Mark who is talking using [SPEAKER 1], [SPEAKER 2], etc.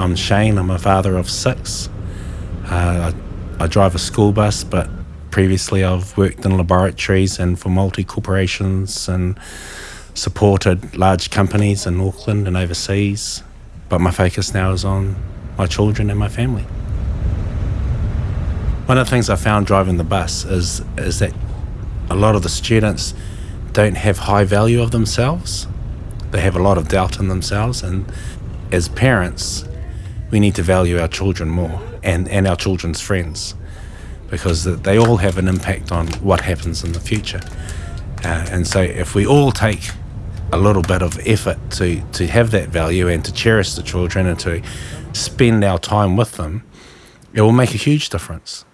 [SPEAKER 1] I'm Shane. I'm a father of six. Uh, I, I drive a school bus, but previously I've worked in laboratories and for multi corporations and supported large companies in Auckland and overseas. But my focus now is on my children and my family. One of the things I found driving the bus is is that a lot of the students don't have high value of themselves. They have a lot of doubt in themselves and as parents we need to value our children more and, and our children's friends because they all have an impact on what happens in the future. Uh, and so if we all take a little bit of effort to, to have that value and to cherish the children and to spend our time with them, it will make a huge difference.